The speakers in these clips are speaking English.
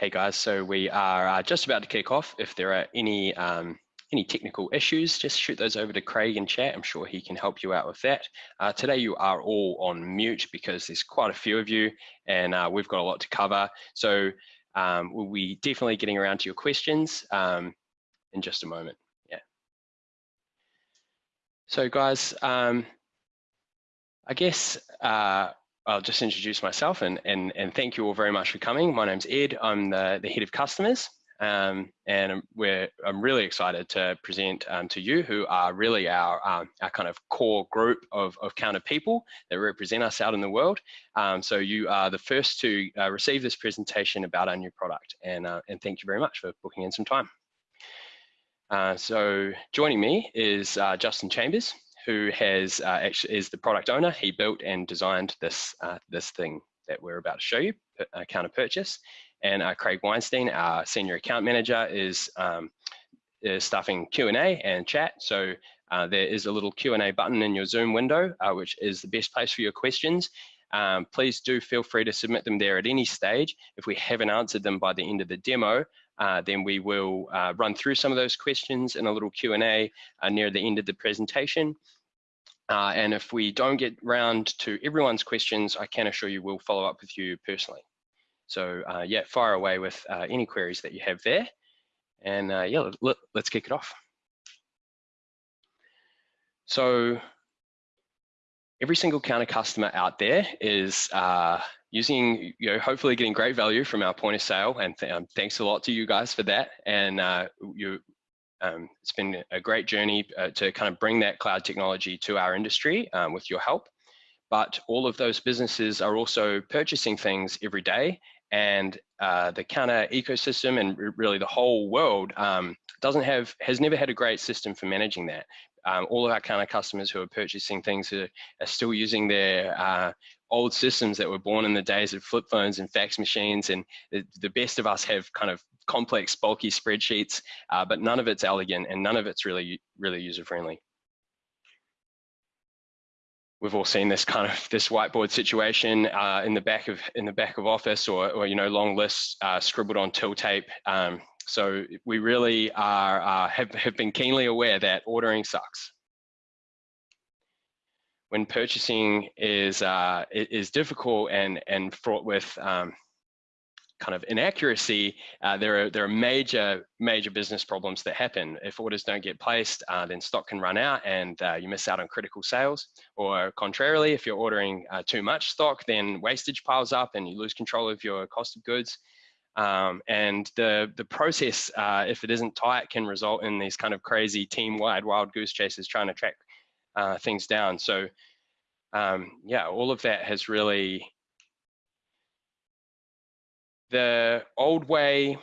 Hey guys, so we are uh, just about to kick off. If there are any um, any technical issues, just shoot those over to Craig in chat. I'm sure he can help you out with that. Uh, today you are all on mute because there's quite a few of you and uh, we've got a lot to cover. So um, we'll be definitely getting around to your questions um, in just a moment. Yeah. So guys, um, I guess uh, I'll just introduce myself and, and, and thank you all very much for coming. My name's Ed, I'm the, the head of customers um, and we're, I'm really excited to present um, to you who are really our, um, our kind of core group of, of Kounta people that represent us out in the world. Um, so you are the first to uh, receive this presentation about our new product and, uh, and thank you very much for booking in some time. Uh, so joining me is uh, Justin Chambers who has uh, actually is the product owner. He built and designed this uh, this thing that we're about to show you, uh, Kounta purchase. And uh, Craig Weinstein, our senior account manager, is, um, is stuffing Q&A and chat. So uh, there is a little Q&A button in your Zoom window, which is the best place for your questions. Um, please do feel free to submit them there at any stage. If we haven't answered them by the end of the demo, uh, then we will uh, run through some of those questions in a little Q&A uh, near the end of the presentation. Uh, and if we don't get round to everyone's questions, I can assure you we'll follow up with you personally. So yeah, fire away with any queries that you have there. And yeah, let, let's kick it off. So every single Kounta customer out there is uh, using, you know, hopefully getting great value from our point of sale. And th um, thanks a lot to you guys for that. And uh, you, um, it's been a great journey uh, to kind of bring that cloud technology to our industry um, with your help. But all of those businesses are also purchasing things every day and uh, the Kounta ecosystem and really the whole world um, doesn't have has never had a great system for managing that um, all of our of customers who are purchasing things are, are still using their uh, old systems that were born in the days of flip phones and fax machines. And the, the best of us have kind of complex, bulky spreadsheets, uh, but none of it's elegant and none of it's really, really user friendly. We've all seen this kind of this whiteboard situation uh, in the back of in the back of office, or, or you know long lists uh, scribbled on till tape. Um, so we really are, uh, have, have been keenly aware that ordering sucks. When purchasing is, uh, is difficult and, and fraught with um, kind of inaccuracy, uh, there are there are major major business problems that happen. If orders don't get placed, uh, then stock can run out and uh, you miss out on critical sales. Or contrarily, if you're ordering uh, too much stock, then wastage piles up and you lose control of your cost of goods. Um, and the the process, uh, if it isn't tight, can result in these kind of crazy team-wide wild goose chases trying to track uh, things down. So um, yeah, all of that has really the old way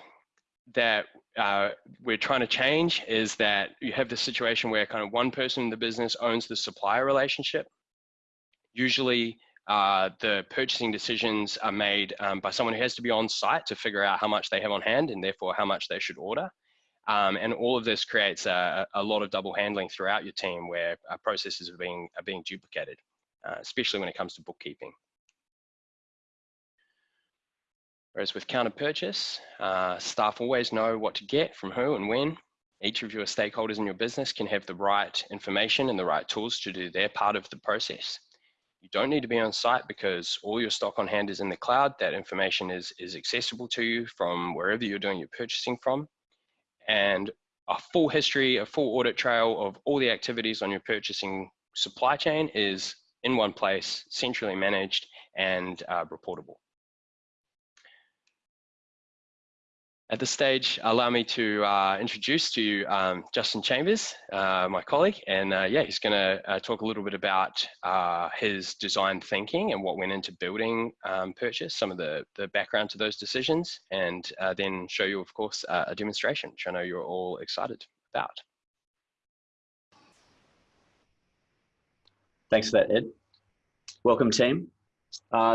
that uh, we're trying to change is that you have the situation where kind of one person in the business owns the supplier relationship. Usually uh, the purchasing decisions are made um, by someone who has to be on site to figure out how much they have on hand and therefore how much they should order. Um, and all of this creates a, a, lot of double handling throughout your team where uh, processes are being, are being duplicated, uh, especially when it comes to bookkeeping. Whereas with Kounta purchase, uh, staff always know what to get from who and when. Each of your stakeholders in your business can have the right information and the right tools to do their part of the process. You don't need to be on site because all your stock on hand is in the cloud. That information is, is accessible to you from wherever you're doing your purchasing from. And a full history, a full audit trail of all the activities on your purchasing supply chain is in one place, centrally managed and uh, reportable. At this stage, allow me to uh, introduce to you um, Justin Chambers, uh, my colleague, and uh, yeah, he's going to uh, talk a little bit about uh, his design thinking and what went into building um, Purchase, some of the, the background to those decisions, and uh, then show you, of course, a demonstration, which I know you're all excited about. Thanks for that, Ed. Welcome, team.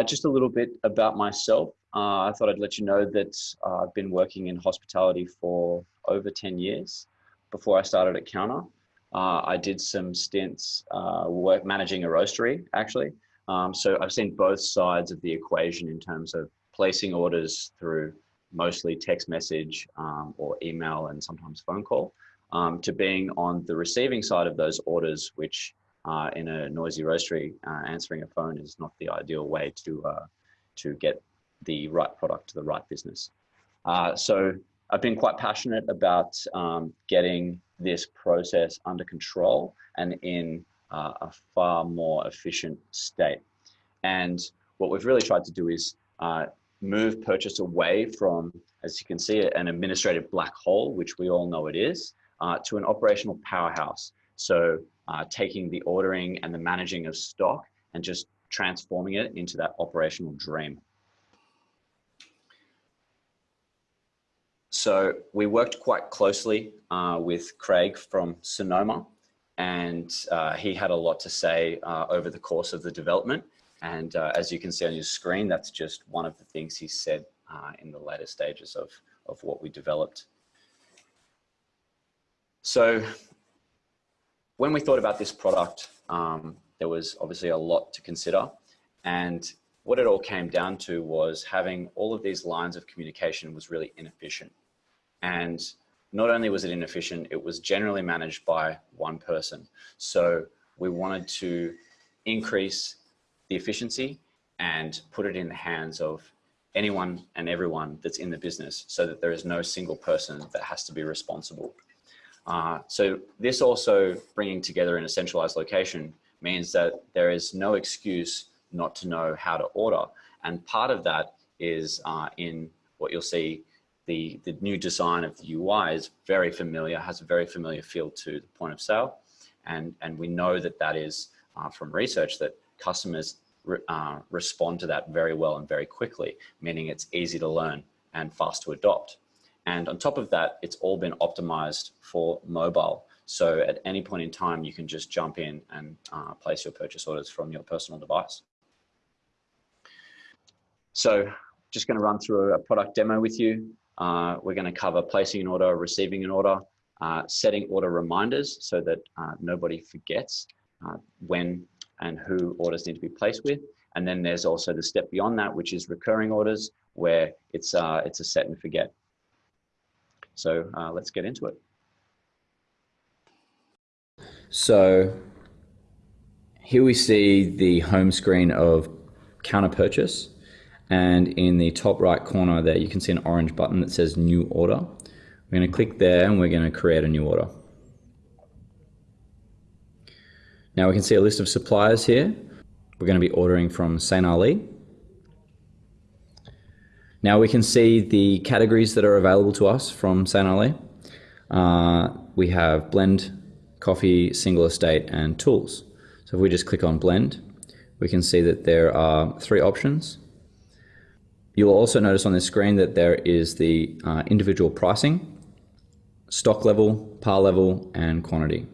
just a little bit about myself. Uh, I thought I'd let you know that uh, I've been working in hospitality for over 10 years. Before I started at Kounta, uh, I did some stints uh, work managing a roastery, actually. Um, so I've seen both sides of the equation in terms of placing orders through mostly text message um, or email and sometimes phone call, um, to being on the receiving side of those orders, which uh, in a noisy roastery, uh, answering a phone is not the ideal way to, to get the right product to the right business. Uh, so I've been quite passionate about um, getting this process under control and in uh, a far more efficient state. And what we've really tried to do is uh, move purchase away from, as you can see, an administrative black hole, which we all know it is, uh, to an operational powerhouse. So uh, taking the ordering and the managing of stock and just transforming it into that operational dream. So we worked quite closely uh, with Craig from Sonoma and uh, he had a lot to say uh, over the course of the development. And uh, as you can see on your screen, that's just one of the things he said uh, in the later stages of, of what we developed. So when we thought about this product, um, there was obviously a lot to consider. And what it all came down to was having all of these lines of communication was really inefficient. And not only was it inefficient, it was generally managed by one person. So we wanted to increase the efficiency and put it in the hands of anyone and everyone that's in the business so that there is no single person that has to be responsible. Uh, so this also bringing together in a centralized location means that there is no excuse not to know how to order. And part of that is uh, in what you'll see the, the new design of the UI is very familiar, has a very familiar feel to the point of sale. And, and we know that that is uh, from research that customers re, uh, respond to that very well and very quickly, meaning it's easy to learn and fast to adopt. And on top of that, it's all been optimized for mobile. So at any point in time, you can just jump in and uh, place your purchase orders from your personal device. So just going to run through a product demo with you. Uh, we're going to cover placing an order, receiving an order, uh, setting order reminders so that uh, nobody forgets uh, when and who orders need to be placed with. And then there's also the step beyond that, which is recurring orders, where it's, uh, it's a set and forget. So uh, let's get into it. So here we see the home screen of Kounta purchase. And in the top right corner there, you can see an orange button that says new order. We're going to click there and we're going to create a new order. Now we can see a list of suppliers here. We're going to be ordering from St. Ali. Now we can see the categories that are available to us from St. Ali. Uh, we have blend, coffee, single estate, and tools. So if we just click on blend, we can see that there are three options. You'll also notice on this screen that there is the uh, individual pricing, stock level, par level, and quantity.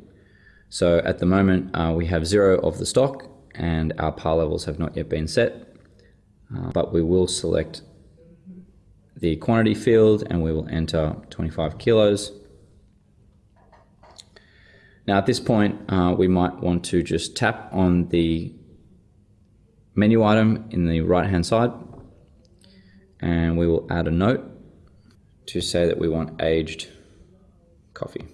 So at the moment, uh, we have zero of the stock and our par levels have not yet been set, uh, but we will select the quantity field and we will enter 25 kilos. Now at this point, uh, we might want to just tap on the menu item in the right hand side and we will add a note to say that we want aged coffee.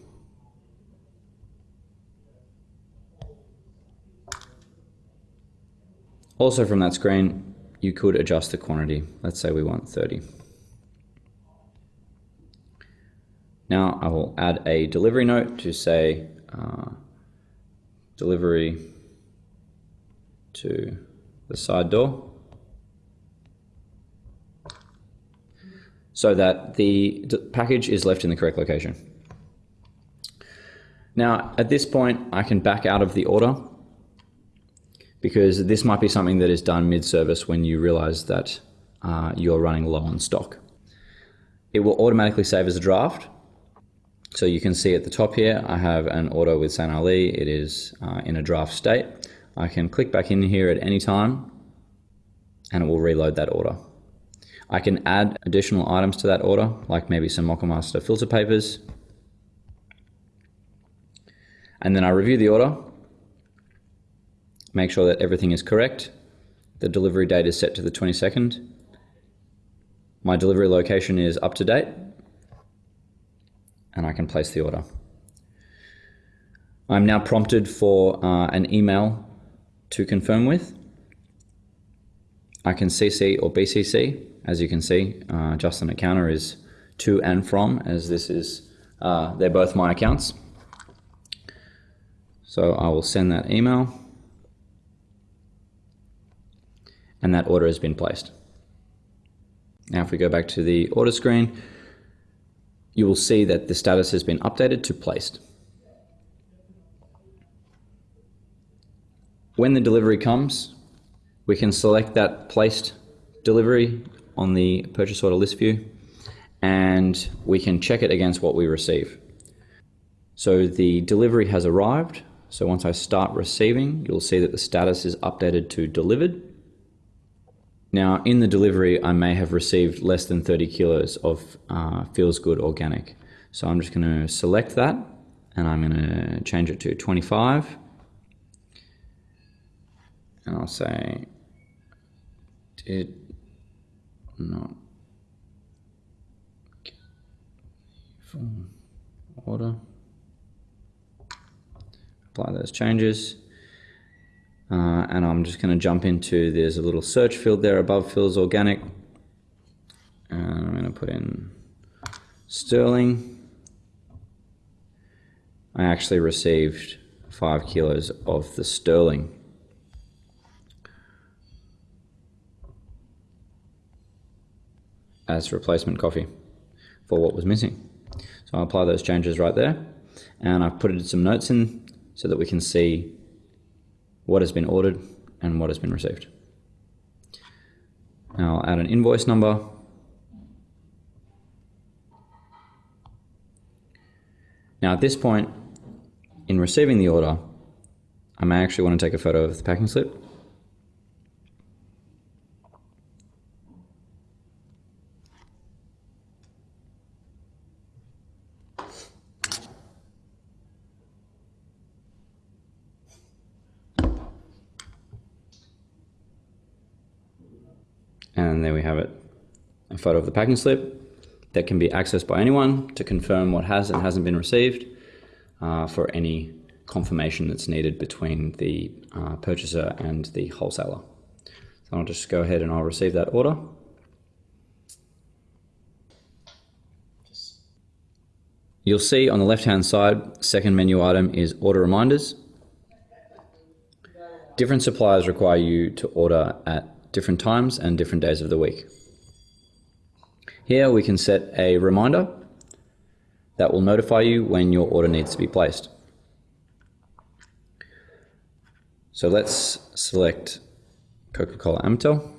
Also from that screen, you could adjust the quantity. Let's say we want 30. Now I will add a delivery note to say uh, delivery to the side door. So that the package is left in the correct location. Now, at this point, I can back out of the order because this might be something that is done mid-service when you realize that uh, you're running low on stock. It will automatically save as a draft. So you can see at the top here, I have an order with St. Ali. It is uh, in a draft state. I can click back in here at any time and it will reload that order. I can add additional items to that order, like maybe some Moccamaster filter papers. And then I review the order, make sure that everything is correct. The delivery date is set to the 22nd. My delivery location is up to date and I can place the order. I'm now prompted for uh, an email to confirm with. I can CC or BCC. As you can see, uh, Justin at Kounta is to and from, as this is, uh, they're both my accounts. So I will send that email. And that order has been placed. Now, if we go back to the order screen, you will see that the status has been updated to placed. When the delivery comes, we can select that placed delivery on the purchase order list view and we can check it against what we receive. So the delivery has arrived. So once I start receiving, you'll see that the status is updated to delivered. Now in the delivery, I may have received less than 30 kilos of uh, Feels Good Organic. So I'm just gonna select that and I'm gonna change it to 25 and I'll say did not full order. Apply those changes. Uh, and I'm just going to jump into, there's a little search field there above Feels Organic. And I'm going to put in Sterling. I actually received five kilos of the Sterling as replacement coffee for what was missing. So I'll apply those changes right there and I've put some notes in so that we can see what has been ordered and what has been received. Now I'll add an invoice number. Now at this point, in receiving the order, I may actually want to take a photo of the packing slip And there we have it, a photo of the packing slip that can be accessed by anyone to confirm what has and hasn't been received uh, for any confirmation that's needed between the uh, purchaser and the wholesaler. So I'll just go ahead and I'll receive that order. You'll see on the left-hand side, second menu item is order reminders. Different suppliers require you to order at different times and different days of the week. Here we can set a reminder that will notify you when your order needs to be placed. So let's select Coca-Cola Amatil.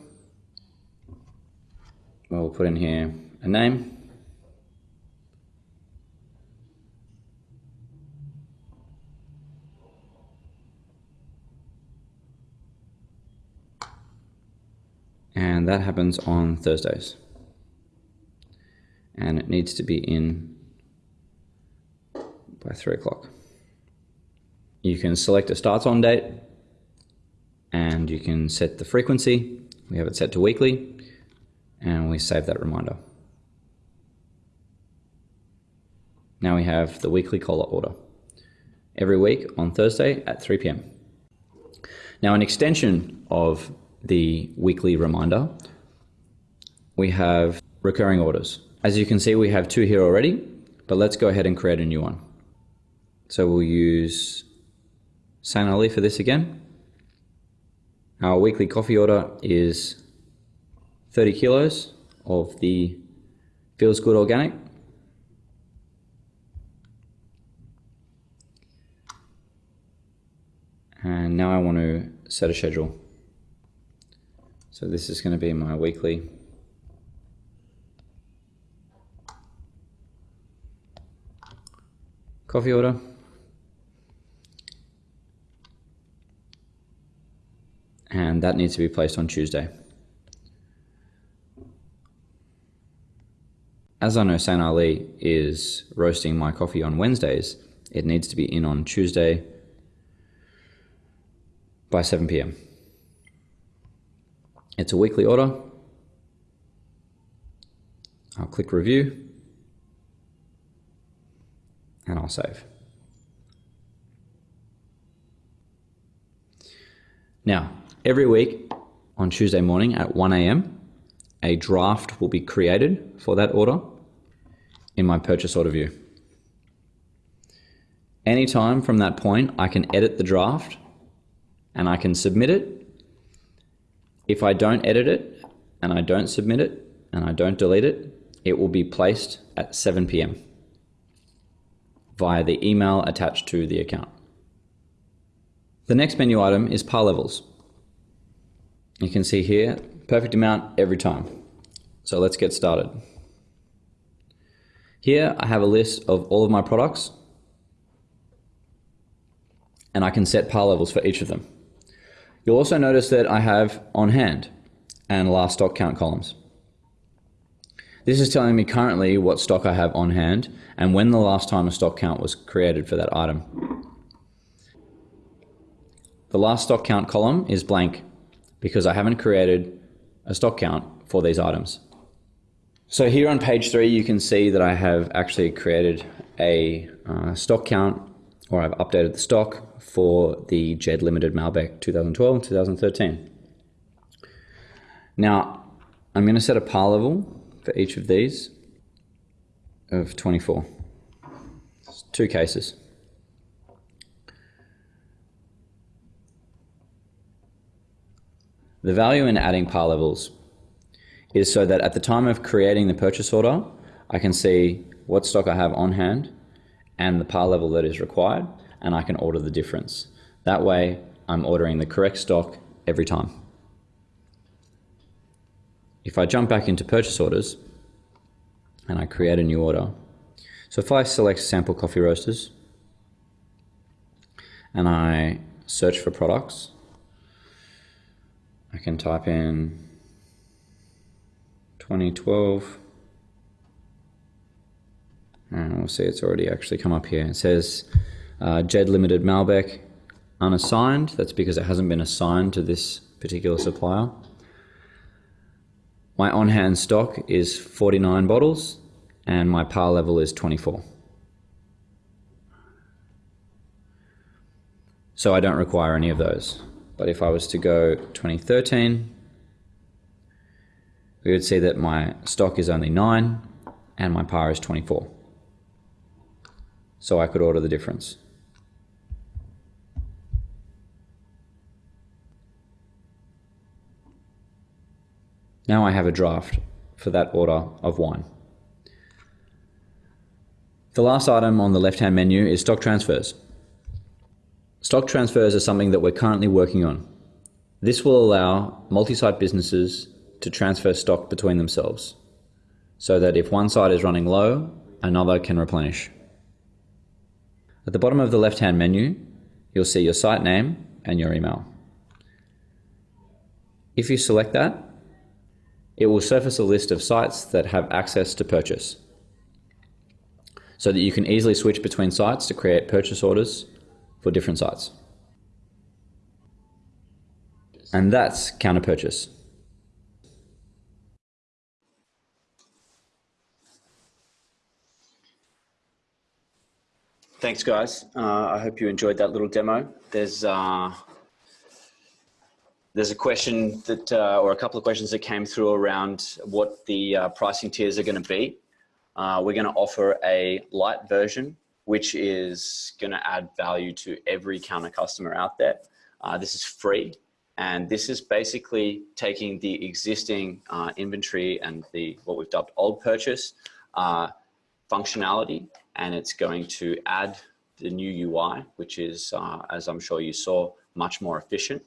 We'll put in here a name and that happens on Thursdays. And it needs to be in by three o'clock. You can select a starts on date and you can set the frequency. We have it set to weekly and we save that reminder. Now we have the weekly cola order every week on Thursday at 3 p.m. Now an extension of the weekly reminder, we have recurring orders. As you can see, we have two here already, but let's go ahead and create a new one. So we'll use St. Ali for this again. Our weekly coffee order is 30 kilos of the Feels Good Organic. And now I want to set a schedule. So this is going to be my weekly coffee order. And that needs to be placed on Tuesday. As I know St. Ali is roasting my coffee on Wednesdays, it needs to be in on Tuesday by 7 p.m. It's a weekly order. I'll click review and I'll save. Now, every week on Tuesday morning at 1 a.m., a draft will be created for that order in my purchase order view. Anytime from that point, I can edit the draft and I can submit it. If I don't edit it and I don't submit it and I don't delete it, it will be placed at 7 p.m. via the email attached to the account. The next menu item is par levels. You can see here, perfect amount every time. So let's get started. Here I have a list of all of my products and I can set par levels for each of them. You'll also notice that I have on hand and last stock count columns. This is telling me currently what stock I have on hand and when the last time a stock count was created for that item. The last stock count column is blank because I haven't created a stock count for these items. So here on page three, you can see that I have actually created a uh, stock count or I've updated the stock for the Jed Limited Malbec 2012 and 2013. Now, I'm going to set a par level for each of these of 24. It's two cases. The value in adding par levels is so that at the time of creating the purchase order, I can see what stock I have on hand and the par level that is required, and I can order the difference. That way, I'm ordering the correct stock every time. If I jump back into purchase orders and I create a new order, so if I select sample coffee roasters and I search for products, I can type in 2012. And we'll see it's already actually come up here. It says uh, Jed Limited Malbec unassigned. That's because it hasn't been assigned to this particular supplier. My on-hand stock is 49 bottles and my par level is 24. So I don't require any of those. But if I was to go 2013, we would see that my stock is only 9 and my par is 24. So I could order the difference. Now I have a draft for that order of wine. The last item on the left-hand menu is stock transfers. Stock transfers are something that we're currently working on. This will allow multi-site businesses to transfer stock between themselves so that if one site is running low, another can replenish. At the bottom of the left-hand menu, you'll see your site name and your email. If you select that, it will surface a list of sites that have access to purchase so that you can easily switch between sites to create purchase orders for different sites. And that's Kounta purchase. Thanks, guys. Uh, I hope you enjoyed that little demo. There's uh, there's a question that, uh, or a couple of questions that came through around what the uh, pricing tiers are going to be. Uh, we're going to offer a light version, which is going to add value to every Kounta customer out there. Uh, this is free. And this is basically taking the existing inventory and the what we've dubbed old purchase functionality and it's going to add the new UI, which is, uh, as I'm sure you saw, much more efficient.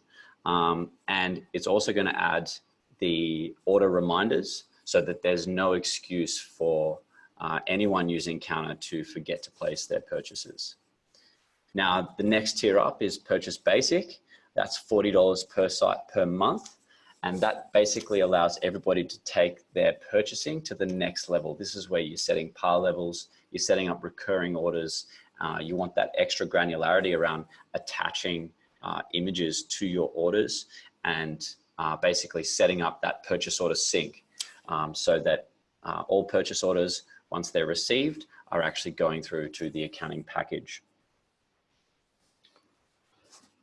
Um, and it's also going to add the order reminders so that there's no excuse for uh, anyone using Kounta to forget to place their purchases. Now, the next tier up is Purchase Basic. That's $40 per site per month. And that basically allows everybody to take their purchasing to the next level. This is where you're setting par levels, you're setting up recurring orders. Uh, you want that extra granularity around attaching uh, images to your orders and uh, basically setting up that purchase order sync um, so that uh, all purchase orders, once they're received, are actually going through to the accounting package.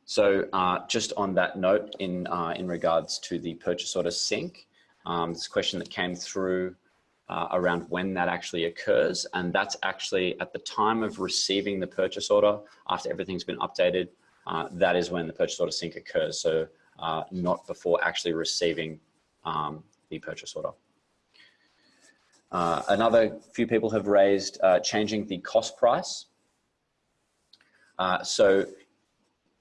So uh, just on that note, in, uh, in regards to the purchase order sync, um, this question that came through uh, around when that actually occurs. And that's actually at the time of receiving the purchase order, after everything's been updated, uh, that is when the purchase order sync occurs. So uh, not before actually receiving um, the purchase order. Uh, another few people have raised uh, changing the cost price. Uh, so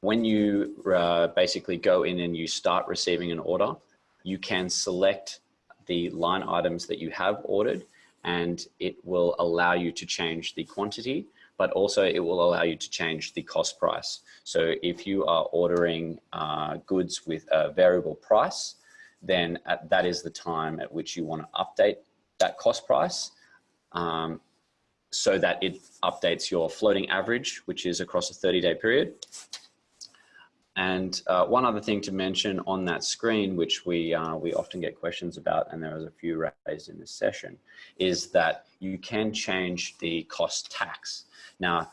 when you uh, basically go in and you start receiving an order, you can select the line items that you have ordered and it will allow you to change the quantity, but also it will allow you to change the cost price. So if you are ordering uh, goods with a variable price, then at, that is the time at which you want to update that cost price um, so that it updates your floating average, which is across a 30 day period. And uh, one other thing to mention on that screen, which we, uh, we often get questions about, and there was a few raised in this session, is that you can change the cost tax. Now,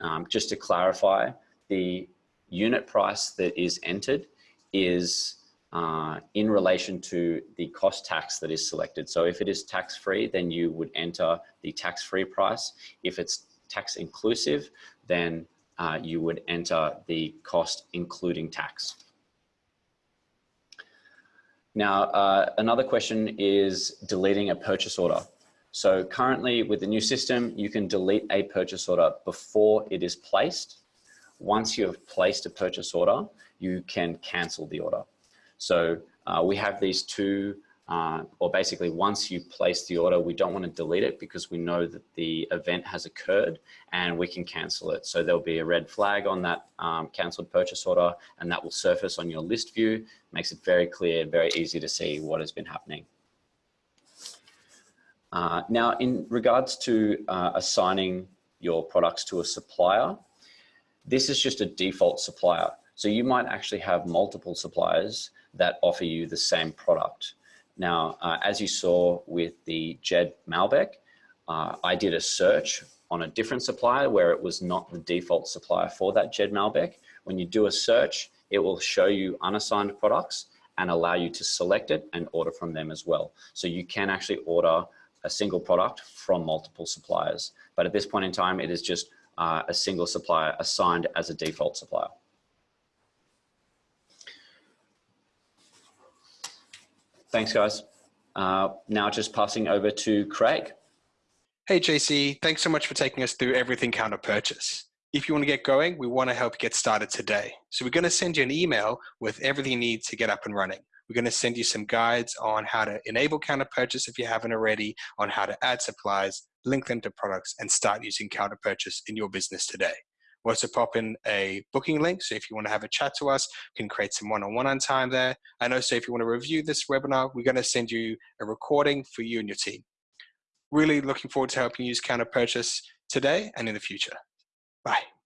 um, just to clarify, the unit price that is entered is uh, in relation to the cost tax that is selected. So if it is tax-free, then you would enter the tax-free price. If it's tax inclusive, then uh, you would enter the cost including tax. Now, uh, another question is deleting a purchase order. So currently with the new system, you can delete a purchase order before it is placed. Once you have placed a purchase order, you can cancel the order. So uh, we have these two, uh, or basically once you place the order, we don't want to delete it because we know that the event has occurred and we can cancel it. So there'll be a red flag on that um, cancelled purchase order and that will surface on your list view. Makes it very clear, very easy to see what has been happening. Uh, now, in regards to uh, assigning your products to a supplier, this is just a default supplier. So you might actually have multiple suppliers that offer you the same product. Now, uh, as you saw with the Jed Malbec, uh, I did a search on a different supplier where it was not the default supplier for that Jed Malbec. When you do a search, it will show you unassigned products and allow you to select it and order from them as well. So you can actually order a single product from multiple suppliers. But at this point in time, it is just uh, a single supplier assigned as a default supplier. Thanks, guys. Uh, now just passing over to Craig. Hey, JC, thanks so much for taking us through everything Kounta purchase. If you want to get going, we want to help you get started today. So we're going to send you an email with everything you need to get up and running. We're going to send you some guides on how to enable Kounta purchase if you haven't already, on how to add supplies, link them to products, and start using Kounta purchase in your business today. We'll also pop in a booking link. So if you want to have a chat to us, you can create some one-on-one -on, -one time there. And also if you want to review this webinar, we're going to send you a recording for you and your team. Really looking forward to helping you use Kounta purchase today and in the future. Bye.